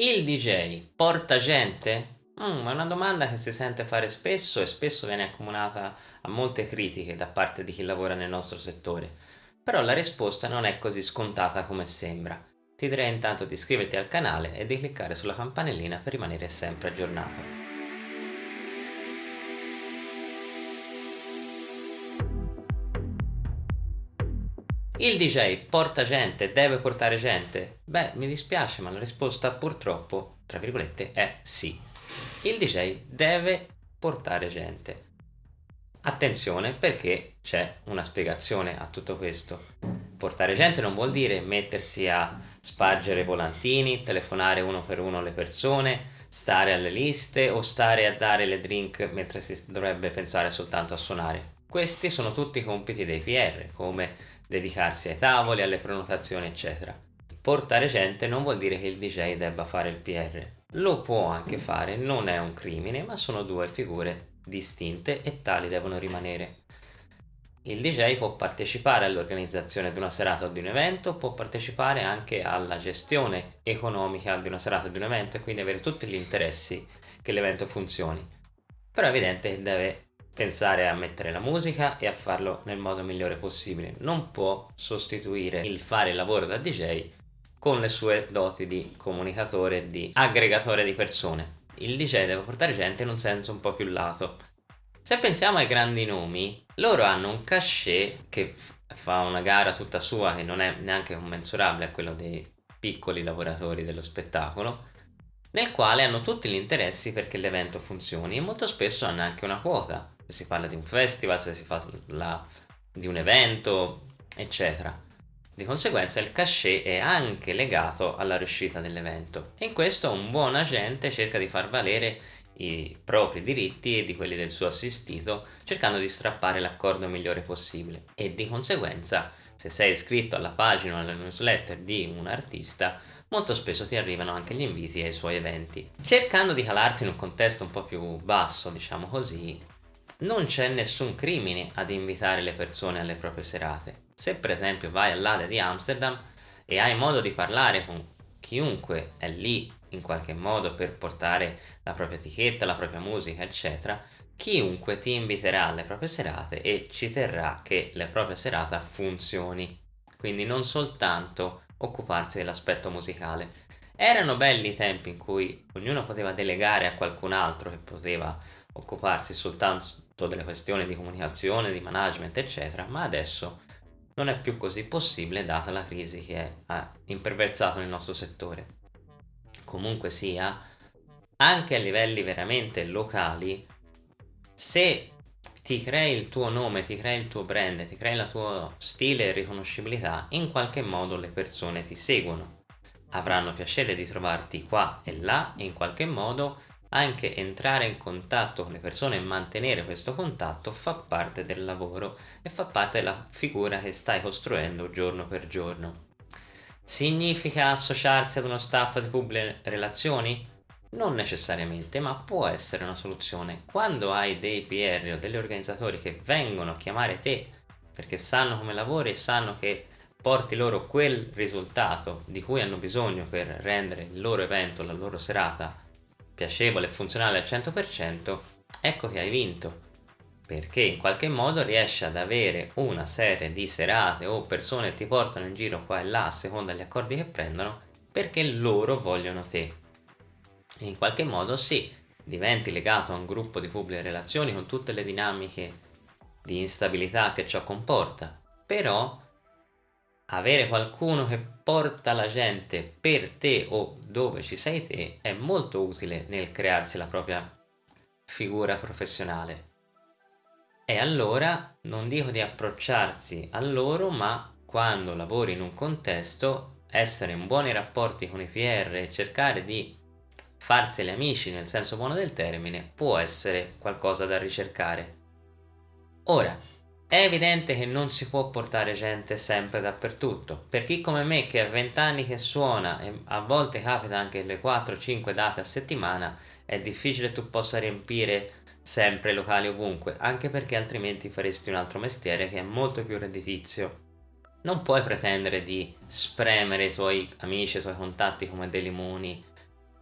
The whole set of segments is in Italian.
Il DJ porta gente? Mm, è una domanda che si sente fare spesso e spesso viene accomunata a molte critiche da parte di chi lavora nel nostro settore. Però la risposta non è così scontata come sembra. Ti direi intanto di iscriverti al canale e di cliccare sulla campanellina per rimanere sempre aggiornato. Il DJ porta gente, deve portare gente? Beh, mi dispiace, ma la risposta purtroppo, tra virgolette, è sì. Il DJ deve portare gente. Attenzione perché c'è una spiegazione a tutto questo. Portare gente non vuol dire mettersi a spargere volantini, telefonare uno per uno alle persone, stare alle liste o stare a dare le drink mentre si dovrebbe pensare soltanto a suonare. Questi sono tutti compiti dei PR, come dedicarsi ai tavoli, alle prenotazioni eccetera. Portare gente non vuol dire che il DJ debba fare il PR, lo può anche fare, non è un crimine, ma sono due figure distinte e tali devono rimanere. Il DJ può partecipare all'organizzazione di una serata o di un evento, può partecipare anche alla gestione economica di una serata o di un evento e quindi avere tutti gli interessi che l'evento funzioni. Però è evidente che deve pensare a mettere la musica e a farlo nel modo migliore possibile. Non può sostituire il fare il lavoro da DJ con le sue doti di comunicatore di aggregatore di persone. Il DJ deve portare gente in un senso un po' più lato. Se pensiamo ai grandi nomi, loro hanno un cachet che fa una gara tutta sua che non è neanche commensurabile a quello dei piccoli lavoratori dello spettacolo, nel quale hanno tutti gli interessi perché l'evento funzioni e molto spesso hanno anche una quota si parla di un festival, se si parla di un evento, eccetera. Di conseguenza il cachet è anche legato alla riuscita dell'evento. E in questo un buon agente cerca di far valere i propri diritti e di quelli del suo assistito cercando di strappare l'accordo migliore possibile. E di conseguenza se sei iscritto alla pagina o alla newsletter di un artista molto spesso ti arrivano anche gli inviti ai suoi eventi. Cercando di calarsi in un contesto un po' più basso diciamo così non c'è nessun crimine ad invitare le persone alle proprie serate. Se per esempio vai all'Ade di Amsterdam e hai modo di parlare con chiunque è lì in qualche modo per portare la propria etichetta, la propria musica eccetera, chiunque ti inviterà alle proprie serate e ci terrà che la propria serata funzioni. Quindi non soltanto occuparsi dell'aspetto musicale. Erano belli i tempi in cui ognuno poteva delegare a qualcun altro che poteva occuparsi soltanto delle questioni di comunicazione, di management eccetera ma adesso non è più così possibile data la crisi che ha imperversato il nostro settore comunque sia anche a livelli veramente locali se ti crei il tuo nome, ti crei il tuo brand, ti crei il tuo stile e riconoscibilità, in qualche modo le persone ti seguono. Avranno piacere di trovarti qua e là e in qualche modo anche entrare in contatto con le persone e mantenere questo contatto fa parte del lavoro e fa parte della figura che stai costruendo giorno per giorno. Significa associarsi ad uno staff di pubbliche relazioni? Non necessariamente, ma può essere una soluzione. Quando hai dei PR o degli organizzatori che vengono a chiamare te perché sanno come lavori e sanno che porti loro quel risultato di cui hanno bisogno per rendere il loro evento, la loro serata piacevole e funzionale al 100%, ecco che hai vinto. Perché in qualche modo riesci ad avere una serie di serate o persone che ti portano in giro qua e là a seconda degli accordi che prendono perché loro vogliono te. E in qualche modo sì, diventi legato a un gruppo di pubbliche relazioni con tutte le dinamiche di instabilità che ciò comporta, però avere qualcuno che porta la gente per te o dove ci sei te è molto utile nel crearsi la propria figura professionale. E allora non dico di approcciarsi a loro, ma quando lavori in un contesto, essere in buoni rapporti con i PR e cercare di farseli amici nel senso buono del termine può essere qualcosa da ricercare. Ora, è evidente che non si può portare gente sempre dappertutto. Per chi come me che ha 20 anni che suona e a volte capita anche le 4-5 date a settimana, è difficile tu possa riempire sempre locali ovunque, anche perché altrimenti faresti un altro mestiere che è molto più redditizio. Non puoi pretendere di spremere i tuoi amici, i tuoi contatti come dei limoni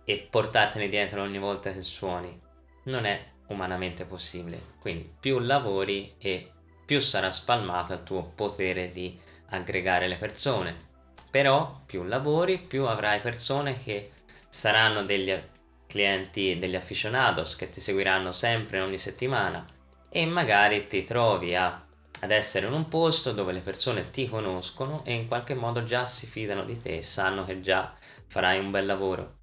e portartene dietro ogni volta che suoni. Non è umanamente possibile. Quindi più lavori e più sarà spalmato il tuo potere di aggregare le persone. Però più lavori, più avrai persone che saranno degli clienti, degli aficionados che ti seguiranno sempre ogni settimana e magari ti trovi a, ad essere in un posto dove le persone ti conoscono e in qualche modo già si fidano di te e sanno che già farai un bel lavoro.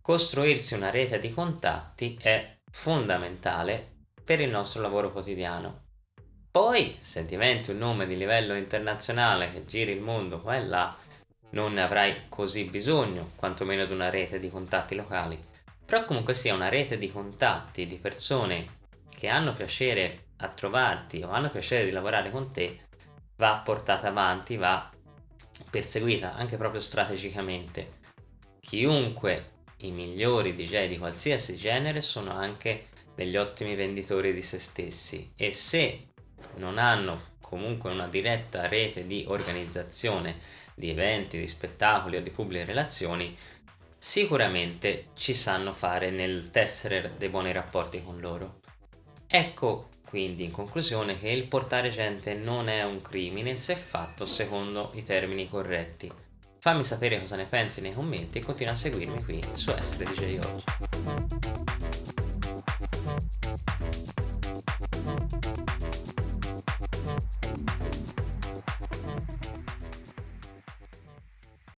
Costruirsi una rete di contatti è fondamentale per il nostro lavoro quotidiano. Poi, se diventi un nome di livello internazionale che giri il mondo qua e là, non ne avrai così bisogno, quantomeno di una rete di contatti locali. Però comunque sia una rete di contatti, di persone che hanno piacere a trovarti o hanno piacere di lavorare con te, va portata avanti, va perseguita anche proprio strategicamente. Chiunque i migliori DJ di qualsiasi genere sono anche degli ottimi venditori di se stessi e se non hanno comunque una diretta rete di organizzazione di eventi, di spettacoli o di pubbliche relazioni, sicuramente ci sanno fare nel tessere dei buoni rapporti con loro. Ecco quindi in conclusione che il portare gente non è un crimine se fatto secondo i termini corretti. Fammi sapere cosa ne pensi nei commenti e continua a seguirmi qui su Essere DJ Oggi.